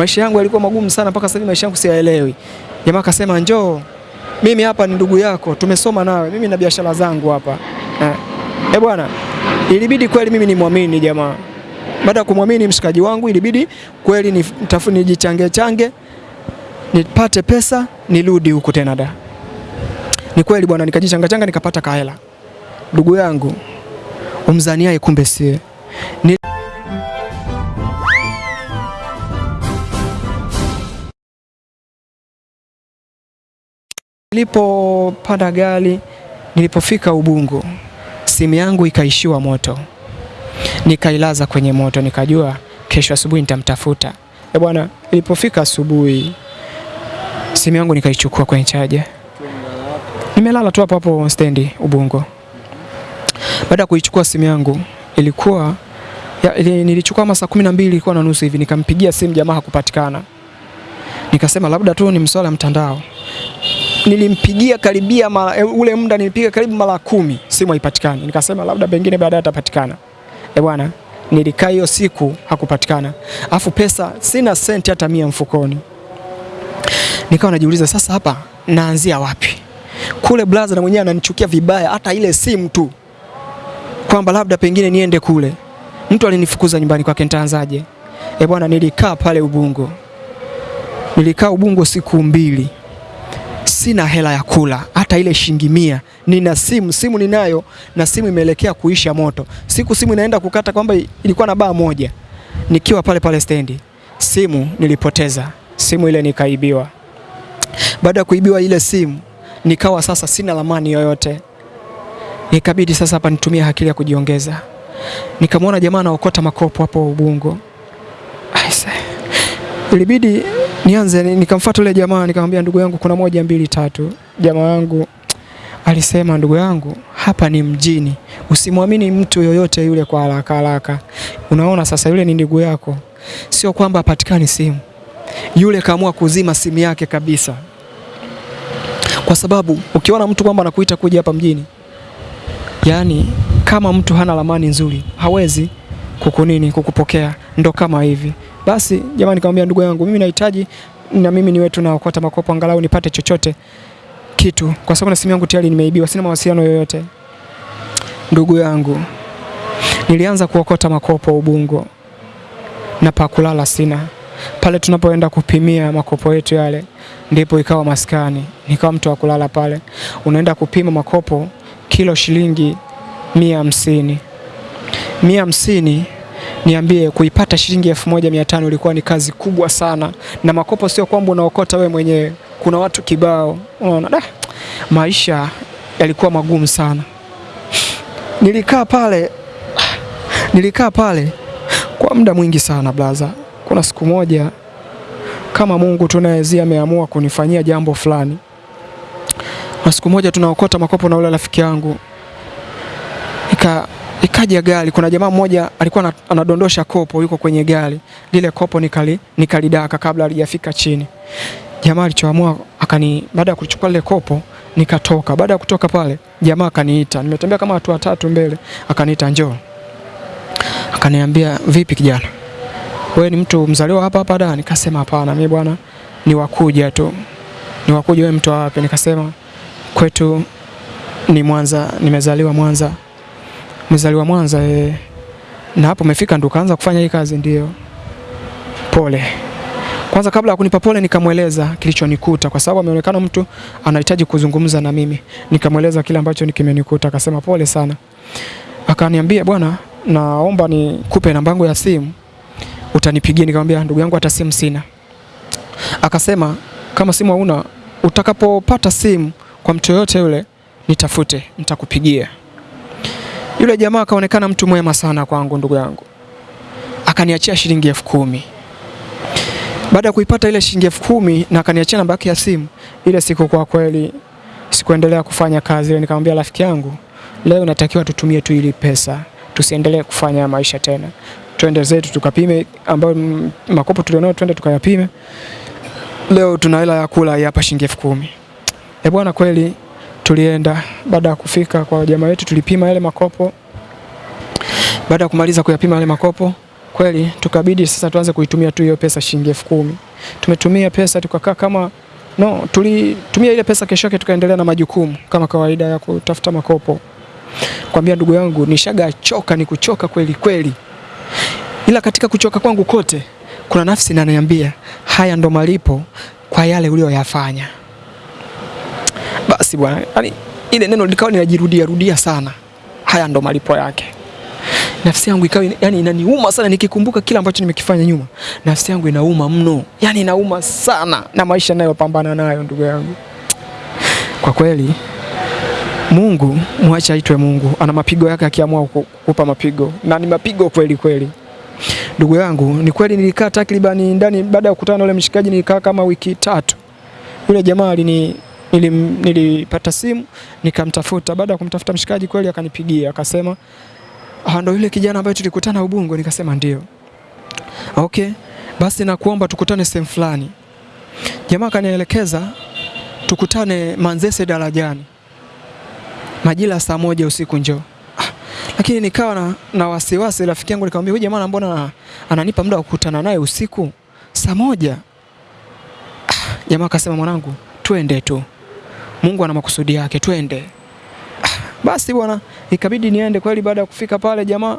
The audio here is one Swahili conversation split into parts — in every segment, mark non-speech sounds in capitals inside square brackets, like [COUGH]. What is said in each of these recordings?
maisha yangu yalikuwa magumu sana mpaka sasa maisha yangu siyaelewi. Jamaa akasema njoo, mimi hapa ni ndugu yako, tumesoma nawe, mimi na biashara zangu hapa eh. Eh bwana, ilibidi kweli mimi nimwamini jamaa. Baada ya kumwamini mshikaji wangu, ilibidi kweli nitafuni nijichange change nipate pesa nirudi huku tena da. Ni kweli bwana, nikajichanga changa nikapata kahela. Ndugu yangu umzaniaye kumbe ni Nilipopanda gari, nilipofika Ubungo, simu yangu ikaishiwa moto, nikailaza kwenye moto, nikajua kesho asubuhi nitamtafuta. E bwana, ilipofika asubuhi, simu yangu nikaichukua kwenye chaja, nimelala tu hapo hapo stendi Ubungo. Baada ya kuichukua simu yangu ilikuwa ya, ili, nilichukua masaa kumi na mbili ilikuwa na nusu hivi, nikampigia simu jamaa hakupatikana, nikasema labda tu ni mswala mtandao nilimpigia karibia mara, ule muda nilipiga karibu mara kumi, simu haipatikani. Nikasema labda pengine baadaye atapatikana. Eh bwana, nilikaa hiyo siku hakupatikana, afu pesa sina senti hata mia mfukoni. Nikawa najiuliza sasa, hapa naanzia wapi? Kule blaza na mwenyewe ananichukia vibaya, hata ile simu tu, kwamba labda pengine niende kule. Mtu alinifukuza nyumbani kwake, nitaanzaje? Eh bwana, nilikaa pale Ubungo, nilikaa Ubungo siku mbili sina hela ya kula hata ile shilingi mia. Nina simu, simu ninayo na simu imeelekea kuisha moto. Siku simu inaenda kukata, kwamba ilikuwa na baa moja, nikiwa pale pale stendi, simu nilipoteza, simu ile nikaibiwa. Baada ya kuibiwa ile simu, nikawa sasa sina lamani yoyote, nikabidi sasa hapa nitumie akili ya kujiongeza. Nikamwona jamaa anaokota makopo hapo Ubungo, ilibidi nianze nikamfuata yule jamaa nikamwambia, ndugu yangu, kuna moja mbili tatu. Jamaa yangu alisema, ndugu yangu, hapa ni mjini, usimwamini mtu yoyote yule kwa haraka haraka. Unaona sasa, yule ni ndugu yako, sio kwamba apatikani simu. Yule kaamua kuzima simu yake kabisa, kwa sababu ukiona mtu kwamba anakuita kuja hapa mjini, yani kama mtu hana ramani nzuri hawezi kukunini kukupokea, ndo kama hivi basi jamaa nikamwambia ndugu yangu, mimi nahitaji na mimi niwe tu naokota makopo angalau nipate chochote kitu, kwa sababu na simu yangu tayari nimeibiwa, sina mawasiliano yoyote. Ndugu yangu, nilianza kuokota makopo Ubungo na pa kulala sina. Pale tunapoenda kupimia makopo yetu yale, ndipo ikawa maskani, nikawa mtu wa kulala pale. Unaenda kupima makopo kilo shilingi mia hamsini mia hamsini niambie, kuipata shilingi elfu moja mia tano ilikuwa ni kazi kubwa sana, na makopo sio kwamba unaokota we mwenyewe, kuna watu kibao. Unaona, da, maisha yalikuwa magumu sana. Nilikaa pale, nilikaa pale kwa muda mwingi sana blaza. Kuna siku moja kama Mungu tunawezia ameamua kunifanyia jambo fulani, na siku moja tunaokota makopo na ule rafiki yangu. Ika ikaja gari. Kuna jamaa mmoja alikuwa anadondosha kopo, yuko kwenye gari lile, kopo nikali nikalidaka kabla halijafika chini. Jamaa alichoamua akani, baada ya kuchukua lile kopo nikatoka. Baada ya kutoka pale, jamaa akaniita, nimetembea kama watu watatu mbele, akaniita njoo, akaniambia vipi kijana, wewe ni mtu mzaliwa hapa hapa da? Nikasema hapana, mimi bwana ni wakuja tu. Ni wakuja? Wewe mtu wapi? Nikasema kwetu ni Mwanza, nimezaliwa Mwanza. Mzaliwa Mwanza e, Na hapo umefika ndo kaanza kufanya hii kazi? Ndio. Pole. Kwanza kabla ya kunipa pole, nikamweleza kilichonikuta, kwa sababu ameonekana mtu anahitaji kuzungumza na mimi. Nikamweleza kile ambacho kimenikuta, akasema pole sana. Akaniambia bwana, naomba nikupe namba yangu ya simu utanipigia. Nikamwambia ndugu yangu, hata simu sina. Akasema kama simu hauna, utakapopata simu kwa mtu yoyote yule nitafute, nitakupigia. Yule jamaa akaonekana mtu mwema sana kwangu, ndugu yangu, akaniachia shilingi elfu kumi. Baada ya kuipata ile shilingi elfu kumi na akaniachia namba yake ya simu, ile siku kwa kweli sikuendelea kufanya kazi. Nikamwambia rafiki yangu, leo natakiwa tutumie tu ili pesa, tusiendelee kufanya maisha tena, twende zetu tukapime, ambayo makopo tulionao twende tukayapime. Leo tuna hela ya kula hapa shilingi elfu kumi. Eh bwana, kweli tulienda. Baada ya kufika kwa jamaa wetu, tulipima yale makopo. Baada ya kumaliza kuyapima yale makopo, Kweli tukabidi sasa tuanze kuitumia tu hiyo pesa shilingi elfu kumi. Tumetumia pesa tukakaa kama no, tulitumia ile pesa, kesho yake tukaendelea na majukumu kama kawaida ya kutafuta makopo. Kwambia ndugu yangu, nishaga choka, ni kuchoka kweli kweli, ila katika kuchoka kwangu kote kuna nafsi inaniambia haya ndo malipo kwa yale uliyoyafanya. Basi bwana, yani ile neno likawa linajirudia rudia sana, haya ndo malipo yake. Nafsi yangu ikawa yani inaniuma sana nikikumbuka kila ambacho nimekifanya nyuma. Nafsi yangu inauma mno, yani inauma sana na maisha nayo pambana nayo, ndugu yangu. Kwa kweli Mungu mwache aitwe Mungu, ana mapigo yake, akiamua kukupa mapigo na ni mapigo kweli kweli. Ndugu yangu, ni kweli nilikaa takribani ndani, baada ya kukutana na yule mshikaji nilikaa kama wiki tatu. Yule jamaa alini nilim, nilipata simu nikamtafuta. Baada ya kumtafuta mshikaji, kweli akanipigia akasema, ah, ndo yule kijana ambaye tulikutana Ubungo. Nikasema ndio. Okay, basi nakuomba tukutane sehemu fulani. Jamaa akanielekeza tukutane Manzese darajani majira saa moja usiku njoo. Ah, lakini nikawa na, na wasiwasi. Rafiki yangu nikamwambia, huyu jamaa mbona ananipa muda wa kukutana naye usiku saa moja? Ah, jamaa akasema, mwanangu, twende tu, Mungu ana makusudi yake, twende. [SIGHS] Basi bwana, ikabidi niende kweli. Baada ya kufika pale jamaa,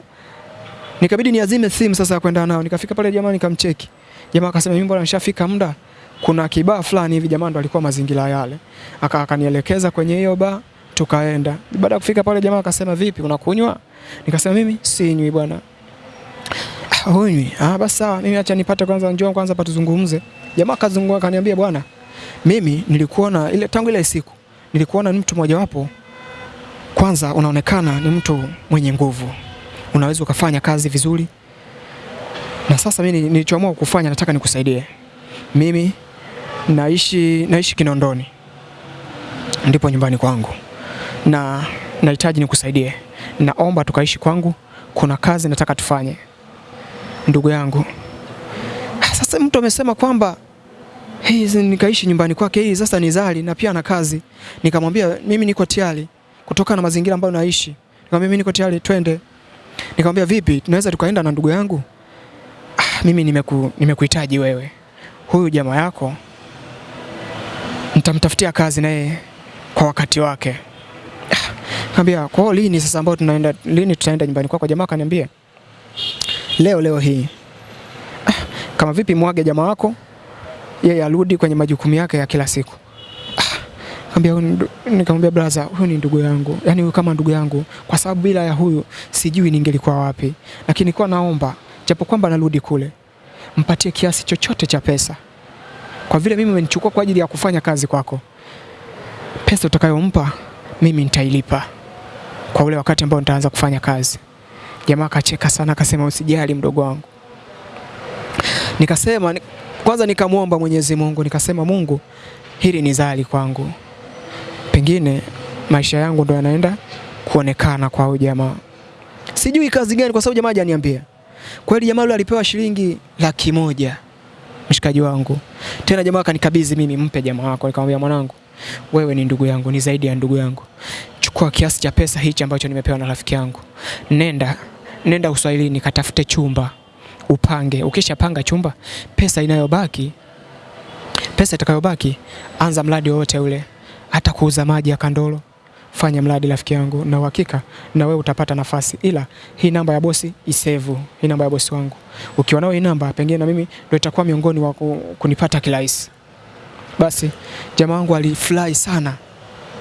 nikabidi niazime simu sasa ya kwenda nao. Nikafika pale jamaa, nikamcheki jamaa, akasema mimi bwana, nishafika muda, kuna kibaa fulani hivi. Jamaa ndo alikuwa mazingira yale, aka akanielekeza kwenye hiyo baa tukaenda. Baada ya kufika pale, jamaa akasema vipi, unakunywa? Nikasema mimi sinywi bwana. Ah, [SIGHS] hunywi? Ah, basi sawa, mimi acha nipate kwanza, njoo kwanza hapa tuzungumze. Jamaa kazungua, akaniambia bwana, mimi nilikuona ile tangu ile siku nilikuona ni mtu mmoja wapo, kwanza unaonekana ni mtu mwenye nguvu, unaweza ukafanya kazi vizuri, na sasa mimi nilichoamua kufanya, nataka nikusaidie. Mimi naishi naishi Kinondoni, ndipo nyumbani kwangu. Na nahitaji nikusaidie, naomba tukaishi kwangu, kuna kazi nataka tufanye. Ndugu yangu, sasa mtu amesema kwamba hii nikaishi nyumbani kwake, hii sasa ni zali na pia na kazi. Nikamwambia mimi niko tayari, kutoka na mazingira ambayo naishi. Nikamwambia mimi niko tayari, twende. Nikamwambia vipi, tunaweza tukaenda na ndugu yangu? Ah, mimi nimeku, nimekuhitaji wewe, huyu jamaa yako nitamtafutia kazi naye kwa wakati wake. Nikamwambia kwa lini sasa ambao tunaenda lini tutaenda nyumbani kwako? Jamaa kaniambia leo leo hii. Ah, kama vipi mwage jamaa wako yeye arudi kwenye majukumu yake ya kila siku. Ah, nikamwambia brother, huyu ni ndugu yangu. Yaani huyu kama ndugu yangu kwa sababu bila ya huyu sijui ningelikuwa wapi. Lakini nilikuwa naomba japo kwamba narudi kule mpatie kiasi chochote cha pesa. Kwa vile mimi umenichukua kwa ajili ya kufanya kazi kwako. Pesa utakayompa mimi nitailipa kwa ule wakati ambao nitaanza kufanya kazi. Jamaa akacheka sana, akasema usijali mdogo wangu. Nikasema kwanza, nikamwomba Mwenyezi Mungu, nikasema Mungu, hili ni zali kwangu, pengine maisha yangu ndo yanaenda kuonekana kwa huyu jamaa. Sijui kazi gani, kwa sababu jamaa hajaniambia. Kweli jamaa yule alipewa shilingi laki moja mshikaji wangu. Tena jamaa akanikabidhi mimi, mpe jamaa wako. Nikamwambia mwanangu, wewe ni ndugu yangu, ni zaidi ya ndugu yangu chukua kiasi cha pesa hichi ambacho nimepewa na rafiki yangu, nenda nenda Uswahilini katafute chumba upange. Ukishapanga chumba, pesa inayobaki pesa itakayobaki, anza mradi wowote ule, hata kuuza maji ya Kandolo, fanya mradi rafiki yangu, na uhakika na wewe utapata nafasi. Ila hii namba ya bosi isevu, hii namba ya bosi wangu. Ukiwa nao hii namba, pengine na mimi ndio itakuwa miongoni wa kunipata kirahisi. Basi jamaa wangu alifurahi sana.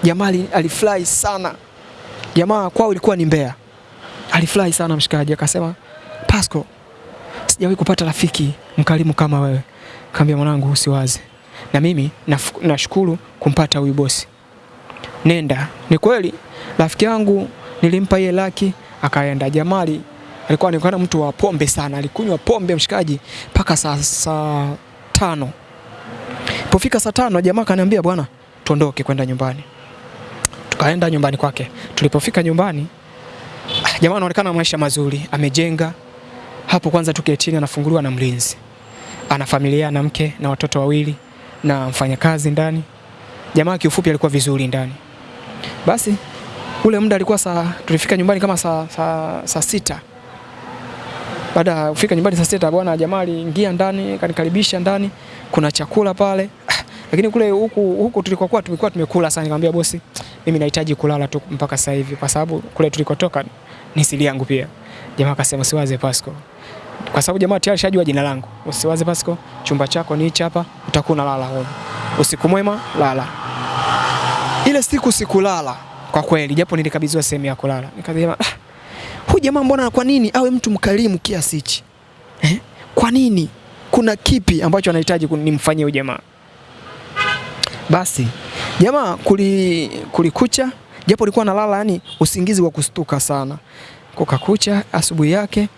Jamaa alifurahi sana. Jamaa kwao ilikuwa ni Mbeya. Alifurahi sana mshikaji, akasema Pasco, sijawahi kupata rafiki mkarimu kama wewe. Kaambia mwanangu, usiwaze, na mimi nashukuru na kumpata huyu bosi. Nenda. Ni kweli rafiki yangu nilimpa yeye laki, akaenda. Jamali alikuwa anaonekana mtu wa pombe sana, alikunywa pombe mshikaji mpaka saa saa tano. Pofika saa tano, jamaa kaniambia bwana, tuondoke kwenda nyumbani tukaenda nyumbani kwake. Tulipofika nyumbani, jamaa anaonekana maisha mazuri, amejenga hapo. Kwanza tu getini anafunguliwa na mlinzi, ana familia na mke na watoto wawili na mfanyakazi ndani. Jamaa kiufupi alikuwa vizuri ndani. Basi ule muda alikuwa saa, tulifika nyumbani kama saa, saa, saa sita. Baada ya kufika nyumbani saa sita, bwana jamaa aliingia ndani kanikaribisha ndani, kuna chakula pale [SIGHS] lakini kule huku huku tulikokuwa tumekuwa tumekula sana. Nikamwambia bosi, mimi nahitaji kulala tu mpaka sasa hivi, kwa sababu kule tulikotoka ni siri yangu pia. Jamaa akasema usiwaze Pasco, kwa sababu jamaa tayari shajua jina langu. Usiwaze Pasco, chumba chako ni hichi hapa, utakuwa unalala huko. Usiku mwema, lala. Ile siku sikulala kwa kweli, japo nilikabidhiwa sehemu ya kulala. Nikasema ah, huyu jamaa mbona, kwa nini awe mtu mkarimu kiasi hichi eh? Kwa nini? Kuna kipi ambacho anahitaji nimfanyie huyu jamaa? Basi jamaa kuli, kulikucha, japo alikuwa analala yani usingizi wa kustuka sana. Kukakucha asubuhi yake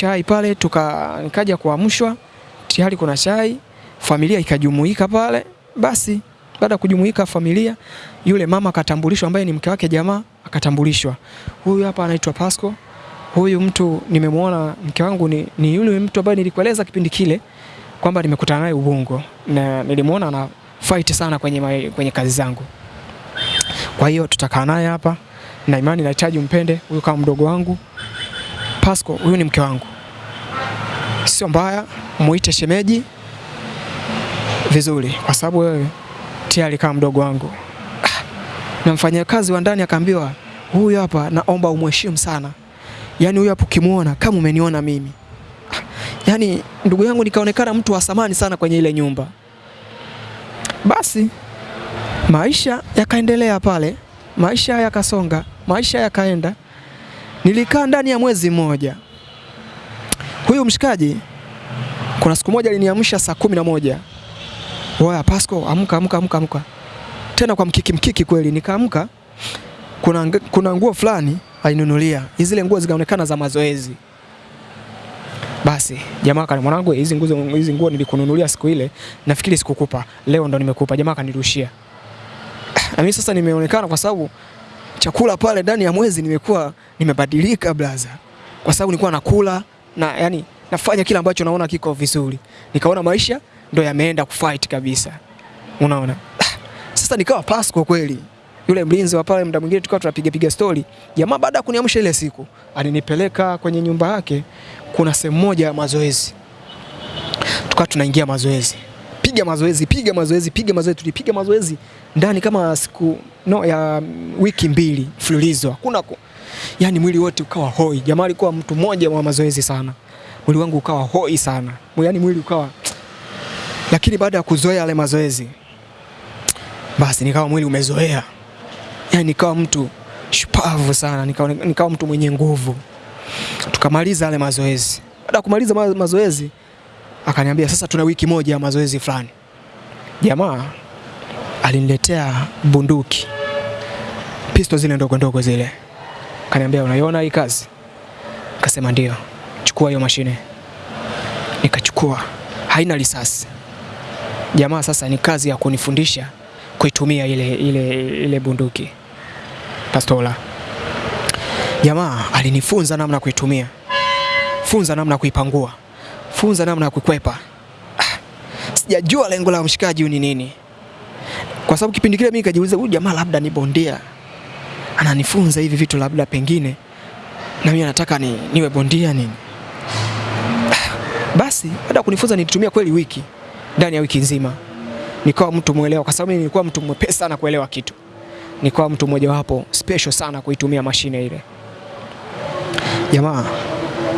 chai pale tuka nikaja kuamshwa, tayari kuna chai, familia ikajumuika pale. Basi baada kujumuika familia, yule mama akatambulishwa, ambaye ni mke wake jamaa akatambulishwa, huyu hapa anaitwa Pasco. Huyu mtu nimemwona, mke wangu ni, ni yule mtu ambaye nilikueleza kipindi kile kwamba nimekutana naye Ubungo na nilimwona ana fight sana kwenye, ma, kwenye kazi zangu. Kwa hiyo tutakaa naye hapa na imani nahitaji mpende huyu kama mdogo wangu. Pasco, huyu ni mke wangu, sio mbaya, muite shemeji vizuri, kwa sababu wewe tayari kama mdogo wangu. Ah, na mfanyakazi wa ndani akaambiwa, huyu hapa naomba umheshimu sana, yaani huyu hapo ukimwona kama umeniona mimi. Ah, yaani ndugu yangu, nikaonekana mtu wa samani sana kwenye ile nyumba. Basi maisha yakaendelea pale, maisha yakasonga, maisha yakaenda. Nilikaa ndani ya mwezi mmoja. Huyu mshikaji kuna siku moja aliniamsha saa kumi na moja, waya Pasco, amka amka amka amka, tena kwa mkiki mkiki kweli. Nikaamka, kuna, kuna nguo fulani alinunulia, zile nguo zikaonekana za mazoezi. Basi jamaa kana mwanangu, hizi nguo hizi nguo nilikununulia siku ile, nafikiri sikukupa, leo ndo nimekupa. Jamaa kanirushia. Na mimi sasa nimeonekana kwa sababu chakula pale ndani ya mwezi nimekuwa nimebadilika blaza, kwa sababu nilikuwa nakula na yani nafanya kila ambacho naona kiko vizuri, nikaona maisha ndo yameenda kufight kabisa, unaona. [SIGHS] Sasa nikawa Pasco kweli, yule mlinzi wa pale, muda mwingine tukawa tunapiga piga story. Jamaa baada ya kuniamsha ile siku alinipeleka kwenye nyumba yake, kuna sehemu moja ya mazoezi, tukawa tunaingia mazoezi, piga mazoezi, piga mazoezi, piga mazoezi. Tulipiga mazoezi ndani kama siku no ya wiki mbili mfululizo, hakuna ku... yani mwili wote ukawa hoi. Jamaa alikuwa mtu mmoja wa mazoezi sana, mwili wangu ukawa hoi sana, yani mwili ukawa lakini baada ya kuzoea yale mazoezi basi nikawa mwili umezoea, yani nikawa mtu shupavu sana, nikawa, nikawa mtu mwenye nguvu. Tukamaliza yale mazoezi. Baada ya kumaliza ma mazoezi akaniambia sasa tuna wiki moja ya mazoezi fulani. Jamaa aliniletea bunduki, pisto zile ndogo ndogo zile, kaniambia unaiona hii kazi? Kasema ndio, chukua hiyo mashine. Nikachukua, haina risasi. Jamaa sasa ni kazi ya kunifundisha kuitumia ile, ile, ile bunduki pastola. Jamaa alinifunza namna kuitumia, funza namna kuipangua, funza namna ya kukwepa. Ah, sijajua lengo la mshikaji ni nini, kwa sababu kipindi kile mimi nikajiuliza, huyu jamaa labda ni bondia, ananifunza hivi vitu, labda pengine na mimi nataka ni, niwe bondia nini. Basi baada kunifunza nilitumia kweli wiki, ndani ya wiki nzima nikawa mtu mwelewa, kwa sababu nilikuwa mtu mwepesi sana kuelewa kitu. Nikawa mtu mmojawapo special sana kuitumia mashine ile. Jamaa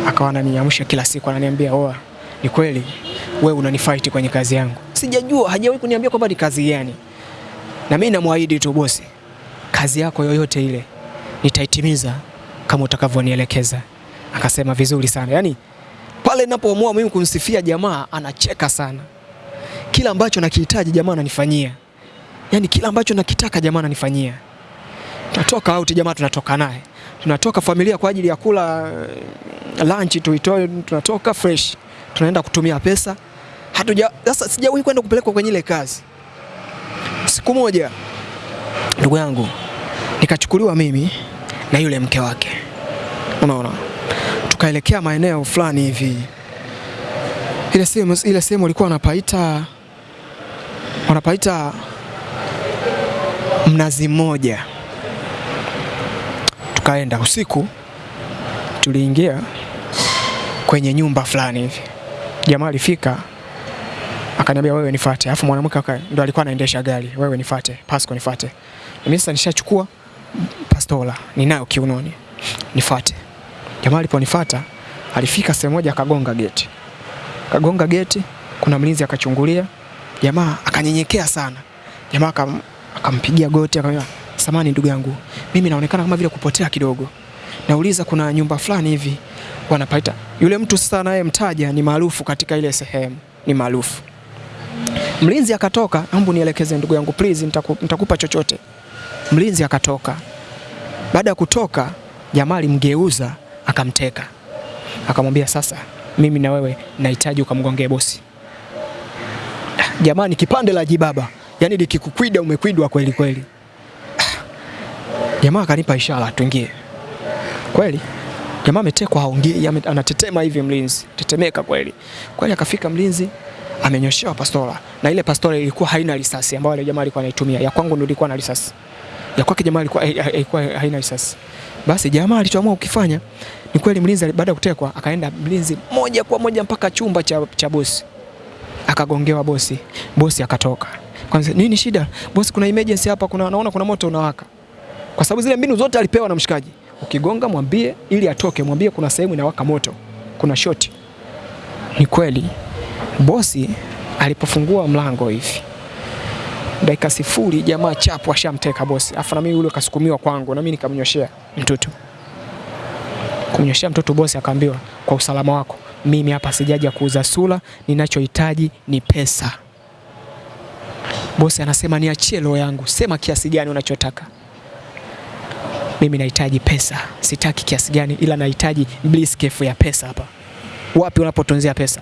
akawa ananiamsha kila siku, ananiambia oa, ni kweli wewe unanifight kwenye kazi yangu. Sijajua, hajawahi kuniambia kwamba ni kazi gani, na mimi namwahidi tu bosi, kazi yako yoyote ile nitaitimiza kama utakavyonielekeza. Akasema vizuri sana, yaani pale ninapoamua mimi kumsifia jamaa anacheka sana kila ambacho nakihitaji jamaa ananifanyia, yaani kila ambacho nakitaka jamaa ananifanyia. Tunatoka out jamaa, tunatoka naye, tunatoka familia kwa ajili ya kula uh, lunch tuitoe, tunatoka fresh, tunaenda kutumia pesa. Hatuja sasa, sijawahi kwenda kupelekwa kwenye ile kazi. Siku moja, ndugu yangu, nikachukuliwa mimi na yule mke wake, unaona, tukaelekea maeneo fulani hivi ile sehemu ile sehemu walikuwa wanapaita wanapaita Mnazi Mmoja. Tukaenda usiku, tuliingia kwenye nyumba fulani hivi. Jamaa alifika akaniambia wewe nifuate. Alafu mwanamke ndo alikuwa anaendesha gari, wewe nifuate, Pasco nifuate. Mimi sasa nishachukua pastola ninayo kiunoni, nifuate. Jamaa aliponifuata alifika sehemu moja akagonga geti, akagonga geti, kuna mlinzi akachungulia, jamaa akanyenyekea sana. Jamaa akam, akampigia goti akamwambia, samani ndugu yangu, mimi naonekana kama vile kupotea kidogo, nauliza kuna nyumba fulani hivi wanapaita. Yule mtu sasa anayemtaja ni maarufu katika ile sehemu, ni maarufu. Mlinzi akatoka, hebu nielekeze ndugu yangu please, nitaku, nitakupa chochote. Mlinzi akatoka. Baada ya kutoka, jamaa alimgeuza akamteka, akamwambia sasa, mimi na wewe nahitaji ukamgongee bosi. Jamani, kipande la jibaba, yaani likikukwida umekwidwa kweli kweli. Jamaa akanipa ishara tuingie. Kweli jamaa ametekwa, haongei, anatetema hivi, mlinzi tetemeka kweli kweli. Akafika mlinzi amenyoshewa pastola, na ile pastola ilikuwa haina risasi ambayo ile jamaa alikuwa anaitumia. Ya kwangu ndio ilikuwa na risasi, ya kwake jamaa ilikuwa ilikuwa haina risasi. Basi jamaa alichoamua kukifanya ni kweli, mlinzi baada ya kutekwa akaenda mlinzi moja kwa moja mpaka chumba cha, cha bosi akagongewa bosi. Bosi akatoka. Kwanza nini shida? Bosi, kuna emergency hapa, kuna naona kuna moto unawaka. Kwa sababu zile mbinu zote alipewa na mshikaji. Ukigonga mwambie ili atoke, mwambie kuna sehemu inawaka moto. Kuna shoti. Ni kweli. Bosi alipofungua mlango hivi. Dakika sifuri jamaa chapu ashamteka bosi. Afa na mimi yule kasukumiwa kwangu na mimi nikamnyoshea mtoto. Kumnyoshea mtoto bosi akaambiwa kwa usalama wako mimi hapa sijaja kuuza sura, ninachohitaji ni pesa. Bosi anasema niachie roho yangu, sema kiasi gani unachotaka. Mimi nahitaji pesa, sitaki kiasi gani, ila nahitaji briefcase ya pesa hapa. Wapi unapotunzia pesa?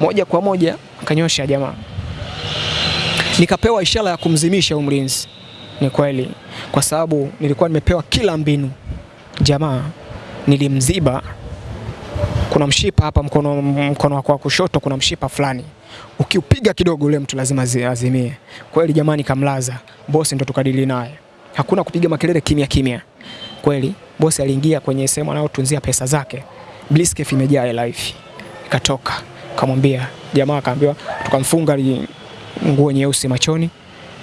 Moja kwa moja akanyosha jamaa, nikapewa ishara ya kumzimisha huyu mlinzi. Ni kweli, kwa sababu nilikuwa nimepewa kila mbinu. Jamaa nilimziba kuna mshipa hapa mkono, mkono wako wa kushoto kuna mshipa fulani, ukiupiga kidogo ule mtu lazima azimie. Kweli jamani, kamlaza bosi, ndo tukadili naye, hakuna kupiga makelele, kimya kimya. Kweli bosi aliingia kwenye sehemu anayotunzia pesa zake, briefcase imejaa hivi, ikatoka kamwambia jamaa, akaambiwa tukamfunga nguo nyeusi machoni,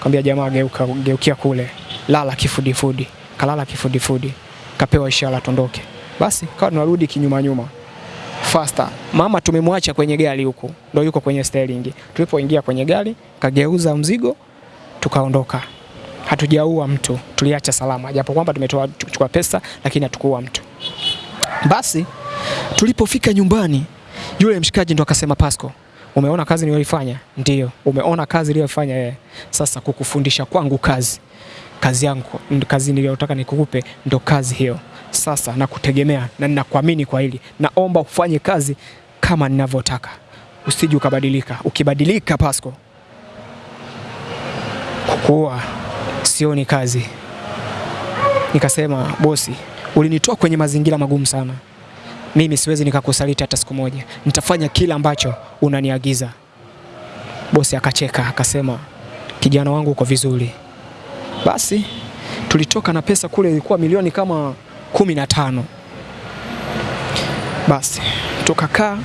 kaambia jamaa, geuka, geukia kule, lala kifudifudi. Kalala kifudifudi, kapewa ishara tondoke. Basi kawa tunarudi kinyuma nyuma faster. Mama tumemwacha kwenye gari huku, ndio yuko kwenye steering. Tulipoingia kwenye gari, kageuza mzigo, tukaondoka. Hatujaua mtu, tuliacha salama, japo kwamba tumetoa kuchukua pesa, lakini hatukuua mtu. Basi tulipofika nyumbani, yule mshikaji ndo akasema, Pasco, umeona kazi niliyoifanya? Ndio. Umeona kazi niliyofanya yeye. Sasa kukufundisha kwangu kazi kazi yangu kazi niliyotaka nikukupe ndo kazi hiyo. Sasa nakutegemea na ninakuamini kwa hili, naomba ufanye kazi kama ninavyotaka, usije ukabadilika. Ukibadilika Pasco, kukua sioni kazi. Nikasema bosi, ulinitoa kwenye mazingira magumu sana, mimi siwezi nikakusaliti hata siku moja, nitafanya kila ambacho unaniagiza. Bosi akacheka akasema, kijana wangu uko vizuri. Basi tulitoka na pesa kule, ilikuwa milioni kama kumi na tano. Basi tukakaa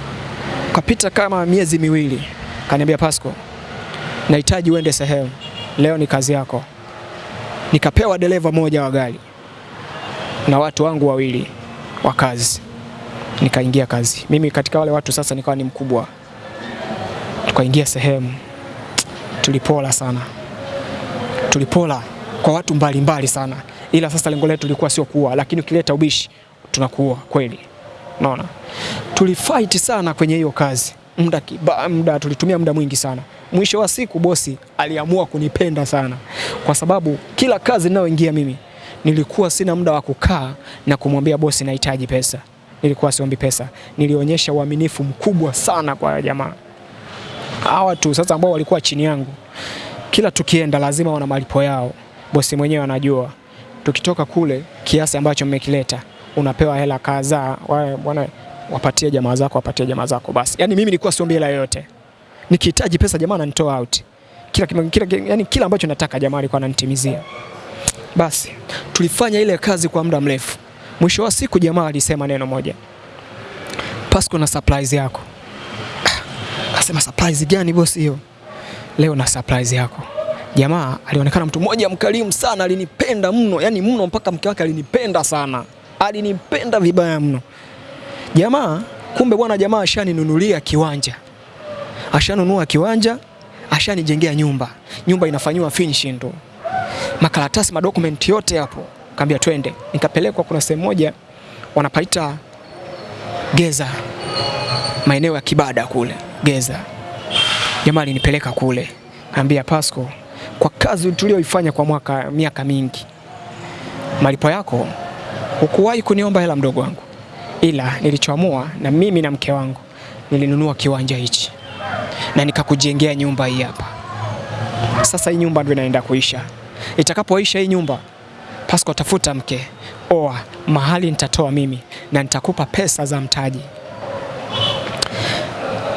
kapita kama miezi miwili, kaniambia Pasco, nahitaji uende sehemu leo, ni kazi yako. Nikapewa dereva moja wa gari na watu wangu wawili wa kazi, nikaingia kazi. Mimi katika wale watu sasa nikawa ni mkubwa, tukaingia sehemu, tulipola sana, tulipola kwa watu mbalimbali mbali sana, ila sasa lengo letu lilikuwa sio kuua, lakini ukileta ubishi tunakuua kweli. Unaona, tulifight sana kwenye hiyo kazi muda, muda tulitumia muda mwingi sana. Mwisho wa siku bosi aliamua kunipenda sana, kwa sababu kila kazi ninayoingia mimi nilikuwa sina muda wa kukaa na kumwambia bosi nahitaji pesa. Nilikuwa siombi pesa, nilionyesha uaminifu mkubwa sana kwa jamaa hawa tu sasa ambao walikuwa chini yangu. Kila tukienda lazima wana malipo yao, bosi mwenyewe anajua. Tukitoka kule, kiasi ambacho mmekileta unapewa hela kadhaa, bwana, wapatie jamaa zako, wapatie jamaa zako. Basi yani mimi nilikuwa siombi hela yoyote, nikihitaji pesa jamaa ananitoa out kila, kila, kila, yani kila ambacho nataka jamaa alikuwa ananitimizia. Basi tulifanya ile kazi kwa muda mrefu. Mwisho wa siku jamaa alisema neno moja, Pasco na surprise yako. Akasema surprise gani bosi hiyo? Leo na surprise yako. Jamaa alionekana mtu mmoja mkarimu sana, alinipenda mno, yani mno, mpaka mke wake alinipenda sana, alinipenda vibaya mno. Jamaa kumbe bwana, jamaa ashaninunulia kiwanja, ashanunua kiwanja, ashanijengea nyumba. Nyumba inafanyiwa finishing tu, makaratasi madokumenti yote hapo. Kaambia twende, nikapelekwa. Kuna sehemu moja wanapaita Geza, maeneo ya Kibada kule Geza. Jamaa alinipeleka kule, kaambia Pasco, kwa kazi tulioifanya kwa mwaka miaka mingi, malipo yako hukuwahi kuniomba hela mdogo wangu, ila nilichoamua na mimi na mke wangu nilinunua kiwanja hichi na nikakujengea nyumba hii hapa. Sasa hii nyumba ndio inaenda kuisha. Itakapoisha hii nyumba, Pasco, tafuta mke, oa, mahali nitatoa mimi na nitakupa pesa za mtaji.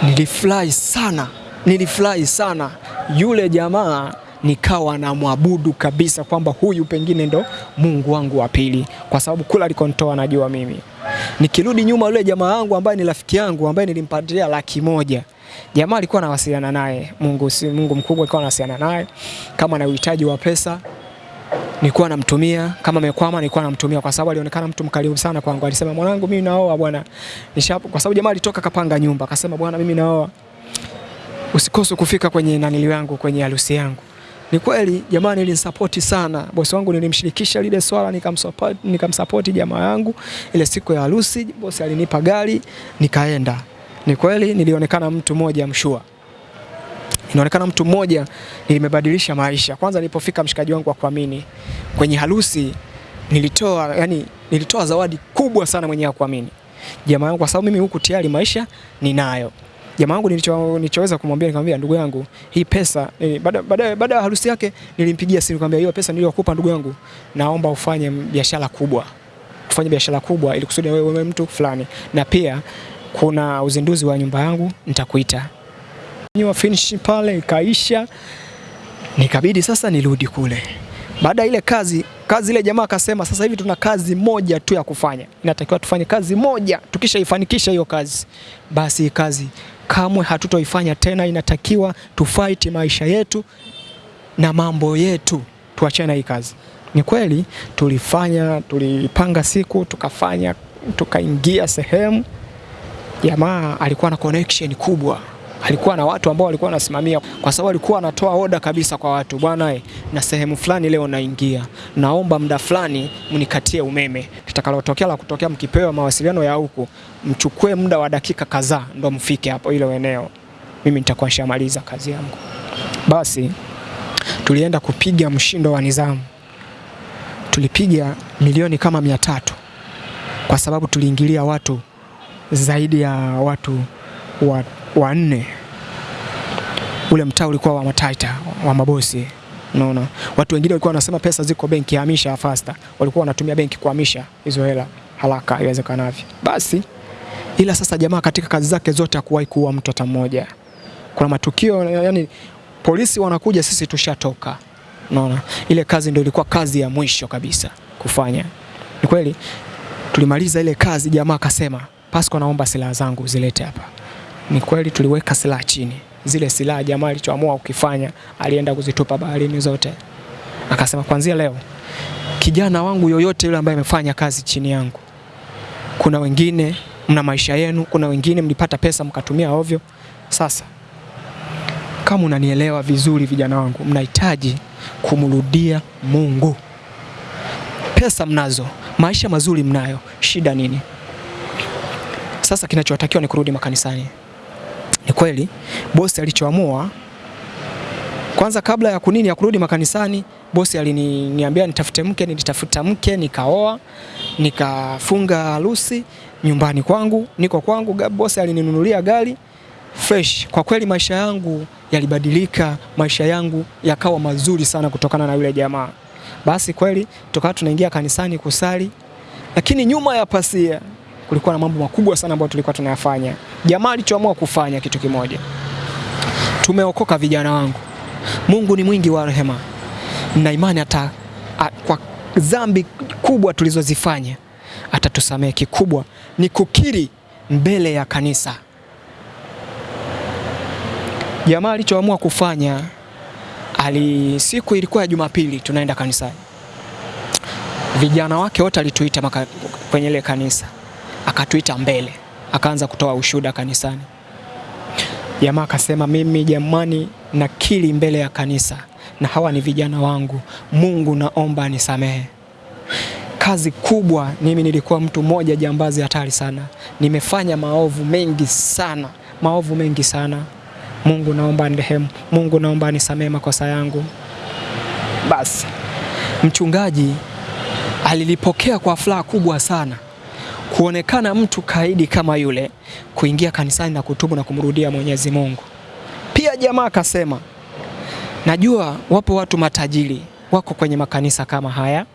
Nilifurahi sana, nilifurahi sana. Yule jamaa nikawa na mwabudu kabisa kwamba huyu pengine ndo Mungu wangu wa pili, kwa sababu kula alikonitoa najua mimi. Nikirudi nyuma, yule jamaa wangu ambaye ni rafiki yangu ambaye nilimpatia laki moja jamaa alikuwa anawasiliana naye, Mungu si Mungu mkubwa, alikuwa anawasiliana naye kama na uhitaji wa pesa nilikuwa namtumia, kama amekwama nilikuwa namtumia, kwa sababu alionekana mtu mkarimu sana kwangu. Alisema mwanangu, mimi naoa bwana, nisha kwa sababu jamaa alitoka kapanga nyumba, akasema bwana, mimi naoa, usikose kufika kwenye nanili yangu kwenye harusi yangu. Ni kweli jamaa nilimsapoti sana bosi wangu, nilimshirikisha lile swala, nikamsupport nikamsupport jamaa yangu. Ile siku ya harusi bosi alinipa gari nikaenda. Ni kweli nilionekana mtu mmoja mshua inaonekana mtu mmoja nilimebadilisha maisha. Kwanza nilipofika mshikaji wangu wa kuamini kwenye harusi, nilitoa yani, nilitoa zawadi kubwa sana mwenyewe kuamini jamaa yangu, kwa sababu mimi huku tayari maisha ninayo. Jamaa yangu nilicho nilichoweza kumwambia nikamwambia, ndugu yangu, hii pesa baada baada baada ya harusi yake nilimpigia simu nikamwambia, hiyo pesa niliyokupa ndugu yangu, naomba ufanye biashara kubwa, ufanye biashara kubwa ili kusudi wewe mtu fulani, na pia kuna uzinduzi wa nyumba yangu nitakuita wa finish pale ikaisha, nikabidi sasa nirudi kule. Baada ile kazi kazi ile, jamaa akasema sasa hivi tuna kazi moja tu ya kufanya, inatakiwa tufanye kazi moja. Tukishaifanikisha hiyo kazi, basi kazi kamwe hatutoifanya tena, inatakiwa tufight maisha yetu na mambo yetu, tuachane hii kazi. Ni kweli tulifanya, tulipanga siku tukafanya, tukaingia sehemu. Jamaa alikuwa na connection kubwa alikuwa na watu ambao walikuwa wanasimamia, kwa sababu alikuwa anatoa oda kabisa kwa watu, bwana, na sehemu fulani leo naingia, naomba muda fulani mnikatie umeme, tutakalotokea la kutokea, mkipewa mawasiliano ya huku, mchukue muda wa dakika kadhaa ndo mfike hapo ile eneo, mimi nitakuwa nishamaliza kazi yangu. Basi tulienda kupiga mshindo wa nizamu, tulipiga milioni kama mia tatu kwa sababu tuliingilia watu zaidi ya watu wa wanne. Ule mtaa ulikuwa wa mataita wa mabosi, unaona. Watu wengine walikuwa wanasema pesa ziko benki, hamisha fasta. Walikuwa wanatumia benki kuhamisha hizo hela haraka iwezekanavyo. Basi ila sasa jamaa katika kazi zake zote hakuwahi kuua mtu hata mmoja. Kuna matukio yani, polisi wanakuja, sisi tushatoka, unaona. Ile kazi ndio ilikuwa kazi ya mwisho kabisa kufanya. Ni kweli tulimaliza ile kazi, jamaa akasema, Pasco, naomba silaha zangu zilete hapa. Ni kweli tuliweka silaha chini. Zile silaha jamaa alichoamua ukifanya, alienda kuzitupa baharini zote. Akasema kwanzia leo kijana wangu yoyote yule ambaye amefanya kazi chini yangu, kuna wengine mna maisha yenu, kuna wengine mlipata pesa mkatumia ovyo. Sasa kama unanielewa vizuri, vijana wangu, mnahitaji kumrudia Mungu. Pesa mnazo, maisha mazuri mnayo, shida nini? Sasa kinachotakiwa ni kurudi makanisani. Ni kweli bosi alichoamua kwanza, kabla ya kunini ya kurudi makanisani, bosi aliniambia nitafute mke. Nilitafuta mke, nikaoa, nikafunga harusi nyumbani kwangu, niko kwangu. Bosi alininunulia gari fresh. Kwa kweli maisha yangu yalibadilika, maisha yangu yakawa mazuri sana kutokana na yule jamaa. Basi kweli tukawa tunaingia kanisani kusali, lakini nyuma ya pasia kulikuwa na mambo makubwa sana ambayo tulikuwa tunayafanya. Jamaa alichoamua kufanya kitu kimoja, tumeokoka vijana wangu. Mungu ni mwingi wa rehema na imani, hata kwa dhambi kubwa tulizozifanya atatusamehe. Kikubwa ni kukiri mbele ya kanisa. Jamaa alichoamua kufanya ali, siku ilikuwa ya Jumapili, tunaenda kanisani, vijana wake wote alituita kwenye ile kanisa, akatuita mbele, akaanza kutoa ushuhuda kanisani. Jamaa akasema, mimi jamani, nakili mbele ya kanisa na hawa ni vijana wangu, Mungu naomba nisamehe kazi kubwa. Mimi nilikuwa mtu mmoja jambazi hatari sana, nimefanya maovu mengi sana, maovu mengi sana. Mungu naomba nirehemu, Mungu naomba nisamehe makosa yangu. Basi mchungaji alilipokea kwa furaha kubwa sana kuonekana mtu kaidi kama yule kuingia kanisani na kutubu na kumrudia Mwenyezi Mungu. Pia jamaa akasema, najua wapo watu matajiri wako kwenye makanisa kama haya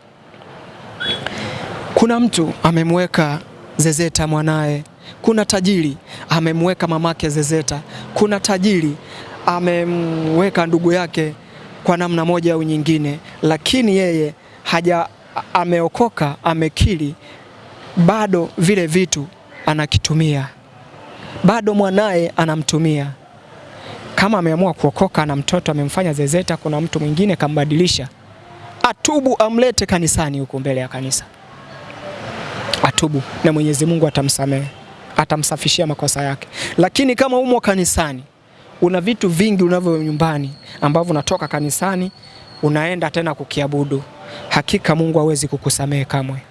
kuna mtu amemweka zezeta mwanaye, kuna tajiri amemweka mamake zezeta, kuna tajiri amemweka ndugu yake kwa namna moja au nyingine, lakini yeye haja ameokoka, amekiri, bado vile vitu anakitumia, bado mwanaye anamtumia. Kama ameamua kuokoka na mtoto amemfanya zezeta, kuna mtu mwingine kambadilisha, atubu, amlete kanisani huko mbele ya kanisa atubu na Mwenyezi Mungu atamsamehe, atamsafishia makosa yake. Lakini kama umo kanisani, una vitu vingi unavyo nyumbani ambavyo unatoka kanisani unaenda tena kukiabudu, hakika Mungu hawezi kukusamehe kamwe.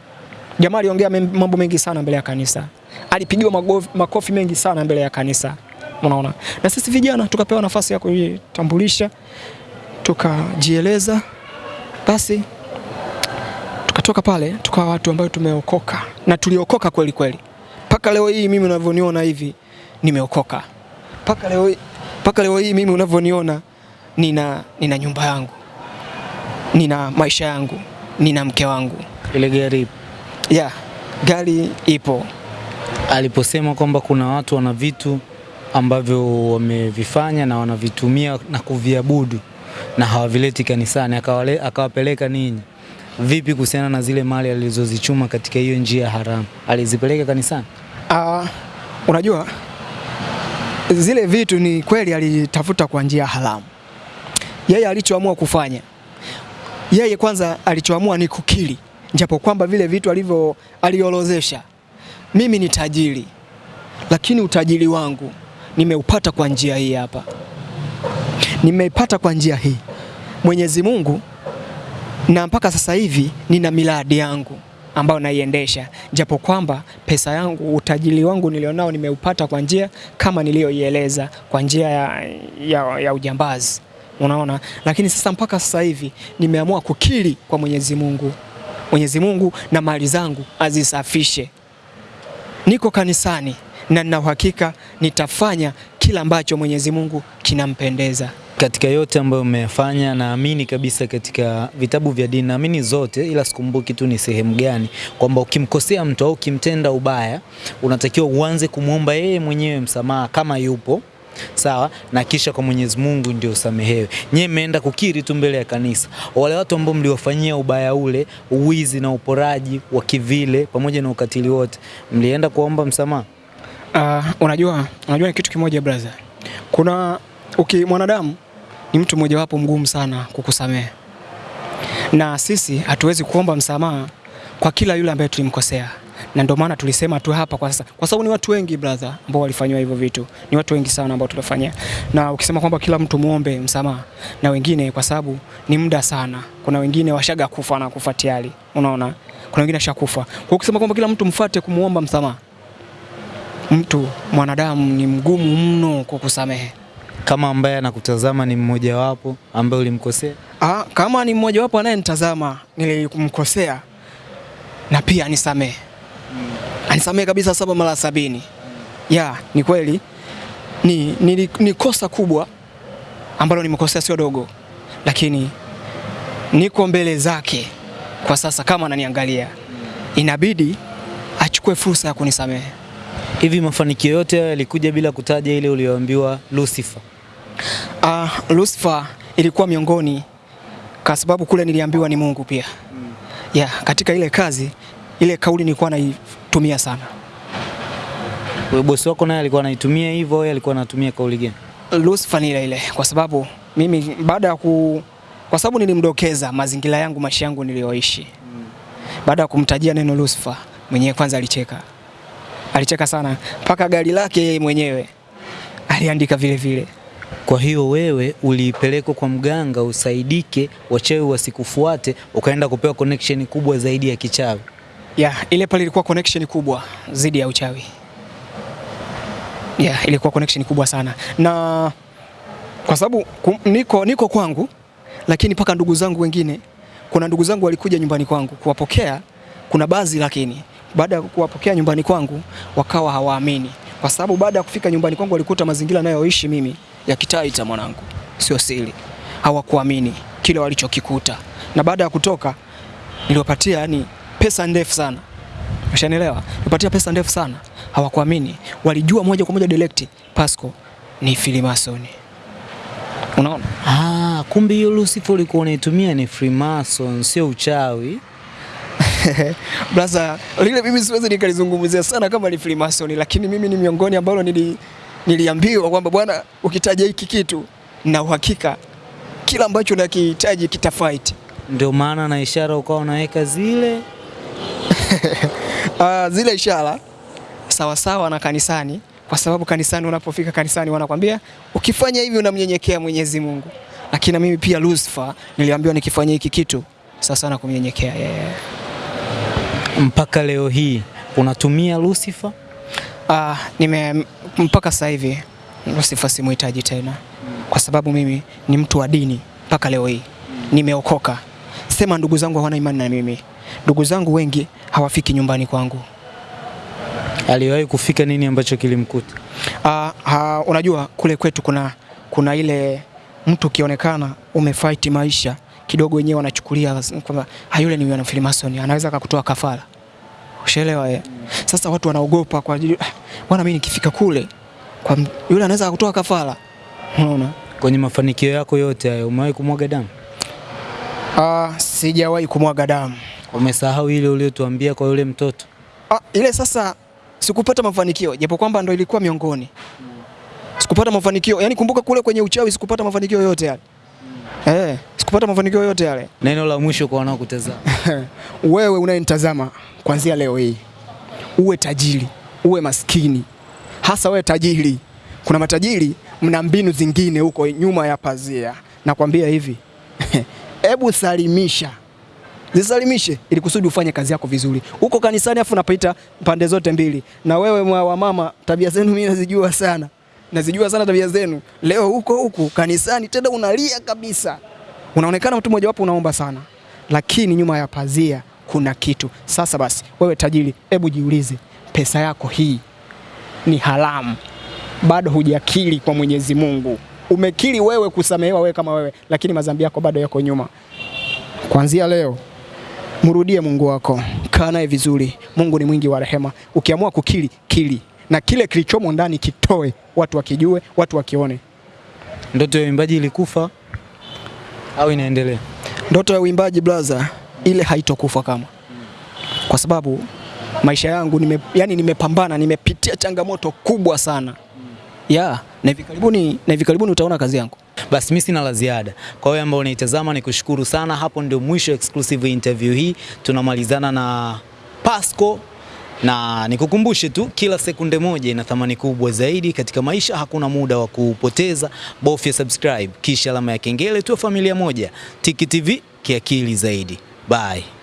Jamaa aliongea mambo mengi sana mbele ya kanisa, alipigiwa makofi mengi sana mbele ya kanisa, unaona. Na sisi vijana tukapewa nafasi ya kujitambulisha, tukajieleza, basi tukatoka pale tukawa watu ambao tumeokoka na tuliokoka kweli kweli. Mpaka leo hii mimi unavyoniona hivi nimeokoka. Mpaka leo, mpaka leo hii mimi unavyoniona nina, nina nyumba yangu, nina maisha yangu, nina mke wangu. Ile gari? Yeah, gari ipo. Aliposema kwamba kuna watu wana vitu ambavyo wamevifanya na wanavitumia na kuviabudu na hawavileti kanisani, akawale, akawapeleka ninyi Vipi kuhusiana na zile mali alizozichuma katika hiyo njia haramu, alizipeleka kanisani? Uh, unajua zile vitu ni kweli alitafuta kwa njia haramu. Yeye alichoamua kufanya, yeye kwanza alichoamua ni kukiri, japo kwamba vile vitu alivyo aliorozesha, mimi ni tajiri, lakini utajiri wangu nimeupata kwa njia hii hapa, nimeipata kwa njia hii. Mwenyezi Mungu na mpaka sasa hivi nina miradi yangu ambayo naiendesha, japo kwamba pesa yangu, utajiri wangu nilionao nimeupata kwa njia kama niliyoieleza, kwa njia ya, ya, ya ujambazi, unaona. Lakini sasa mpaka sasa hivi nimeamua kukiri kwa Mwenyezi Mungu, Mwenyezi Mungu na mali zangu azisafishe. Niko kanisani na nina uhakika nitafanya kila ambacho Mwenyezi Mungu kinampendeza katika yote ambayo umefanya, naamini kabisa katika vitabu vya dini, naamini zote, ila sikumbuki tu ni sehemu gani, kwamba ukimkosea mtu au ukimtenda ubaya unatakiwa uanze kumwomba yeye mwenyewe msamaha kama yupo sawa, na kisha kwa Mwenyezi Mungu ndio usamehewe. Nyewe mmeenda kukiri tu mbele ya kanisa. Wale watu ambao mliwafanyia ubaya ule, uwizi na uporaji wa kivile pamoja na ukatili wote, mlienda kuomba msamaha? Uh, unajua, unajua ni kitu kimoja brother, kuna uki mwanadamu ni mtu mmojawapo mgumu sana kukusamehe, na sisi hatuwezi kuomba msamaha kwa kila yule ambaye tulimkosea, na ndio maana tulisema tu hapa kwa sasa, kwa sababu ni watu wengi brother ambao walifanywa hivyo vitu, ni watu wengi sana ambao tulifanyia. Na ukisema kwamba kila mtu muombe msamaha, na wengine kwa sababu ni muda sana, kuna wengine washaga kufa na kufa tayari, unaona, kuna wengine washakufa. Kwa ukisema kwamba kila mtu mfuate kumuomba msamaha, mtu mwanadamu ni mgumu mno kwa kusamehe kama ambaye anakutazama ni mmoja wapo ambaye ulimkosea? Ah, kama ni mmoja wapo anayenitazama nilimkosea, na pia anisamehe hmm. Anisamehe kabisa saba mara sabini. Ya, ni kweli ni, ni, ni kosa kubwa ambalo nimekosea, sio dogo, lakini niko mbele zake kwa sasa. Kama ananiangalia inabidi achukue fursa ya kunisamehe. Hivi mafanikio yote yalikuja bila kutaja ile uliyoambiwa Lucifer? Uh, Lucifer ilikuwa miongoni kwa sababu kule niliambiwa ni Mungu pia. Mm. Yeah, katika ile kazi ile kauli nilikuwa naitumia sana. Wewe bosi wako naye alikuwa anaitumia hivyo au alikuwa anatumia kauli gani? Lucifer ile ile, kwa sababu mimi baada ya ku, kwa sababu nilimdokeza mazingira yangu, maisha yangu niliyoishi. Baada ya kumtajia neno Lucifer, mwenyewe kwanza alicheka, alicheka sana, mpaka gari lake yeye mwenyewe aliandika vile vile. Kwa hiyo wewe ulipelekwa kwa mganga usaidike, wachawi wasikufuate, ukaenda kupewa connection kubwa zaidi ya kichawi. Ya, ile pale ilikuwa connection kubwa zidi ya uchawi. Ya, ilikuwa connection kubwa sana. Na kwa sababu niko niko kwangu lakini paka ndugu zangu wengine kuna ndugu zangu walikuja nyumbani kwangu kuwapokea, kuna baadhi lakini baada ya kuwapokea nyumbani kwangu wakawa hawaamini. Kwa sababu baada ya kufika nyumbani kwangu walikuta mazingira nayoishi mimi ya Kitaita mwanangu. Sio siri. Hawakuamini kile walichokikuta. Na baada ya kutoka niliwapatia yani pesa ndefu sana. Ushanielewa? Nipatia pesa ndefu sana. Hawakuamini. Walijua moja kwa moja direct Pasco ni Freemason. Unaona? Ah, kumbe hiyo Lucifer ulikuwa unaitumia ni Freemason, sio uchawi. [LAUGHS] Brasa, lile mimi siwezi nikalizungumzia sana kama ni Freemason, lakini mimi ni miongoni ambalo nili, niliambiwa kwamba bwana, ukitaja hiki kitu na uhakika kila ambacho nakihitaji kitafight. Ndio maana na ishara ukawa unaweka zile. Uh, [LAUGHS] zile ishara sawasawa sawa na kanisani, kwa sababu kanisani, unapofika kanisani wanakwambia ukifanya hivi unamnyenyekea Mwenyezi Mungu, lakini mimi pia Lucifer niliambiwa nikifanya hiki kitu sasa na kumnyenyekea yeye. Mpaka leo hii unatumia Lucifer? Ah, nime mpaka sasa hivi Lucifer simuhitaji tena, kwa sababu mimi ni mtu wa dini mpaka leo hii nimeokoka. Sema ndugu zangu hawana imani na mimi, ndugu zangu wengi hawafiki nyumbani kwangu. Aliwahi kufika nini ambacho kilimkuta? Ah, unajua kule kwetu kuna kuna ile mtu ukionekana umefight maisha kidogo, wenyewe wanachukulia kwamba "Ah, yule ni mwana Freemason, anaweza akakutoa kafara. Ushaelewa ye. Sasa watu wanaogopa kwa ajili "Ah, bwana, mimi nikifika kule kwa yule anaweza akakutoa kafara. Unaona? Kwenye mafanikio yako yote hayo umewahi kumwaga damu? Ah, sijawahi kumwaga damu. Umesahau ile uliotuambia kwa yule mtoto? Ah, ile sasa sikupata mafanikio japo kwamba ndo ilikuwa miongoni. Sikupata mafanikio. Yaani kumbuka kule kwenye uchawi sikupata mafanikio yote yale. Eh, sikupata mafanikio yote yale. [LAUGHS] Neno la mwisho kwa wanaokutazama. [LAUGHS] Wewe unayenitazama kuanzia leo hii, uwe tajiri, uwe maskini, hasa wewe tajiri. Kuna matajiri mna mbinu zingine huko nyuma ya pazia. Nakwambia hivi, [LAUGHS] hebu salimisha, zisalimishe ili kusudi ufanye kazi yako vizuri. Uko kanisani afu unapita pande zote mbili, na wewe mwa wa mama, tabia zenu mimi nazijua sana, nazijua sana tabia zenu. Leo huko huku kanisani tena unalia kabisa, unaonekana mtu mmoja wapo unaomba sana lakini nyuma ya pazia kuna kitu. Sasa basi, wewe tajiri, hebu jiulize, pesa yako hii ni haramu, bado hujakiri kwa Mwenyezi Mungu. Umekiri wewe kusamehewa wewe kama wewe, lakini madhambi yako bado yako nyuma. Kuanzia leo mrudie Mungu wako, kaa naye vizuri. Mungu ni mwingi wa rehema. Ukiamua kukili, kili na kile kilichomo ndani kitoe, watu wakijue, watu wakione. Ndoto ya uimbaji ilikufa au inaendelea? Ndoto ya uimbaji blaza, ile haitokufa kama, kwa sababu maisha yangu nime, yani nimepambana, nimepitia changamoto kubwa sana ya na hivi karibuni, na hivi karibuni utaona kazi yangu. Basi mimi sina la ziada. Kwa wewe ambao unaitazama ni kushukuru sana. Hapo ndio mwisho exclusive interview hii. Tunamalizana na Pasco na nikukumbushe tu, kila sekunde moja ina thamani kubwa zaidi katika maisha. Hakuna muda wa kupoteza, bofya subscribe kisha alama ya kengele, tuwe familia moja. Tiki TV kiakili zaidi. Bye.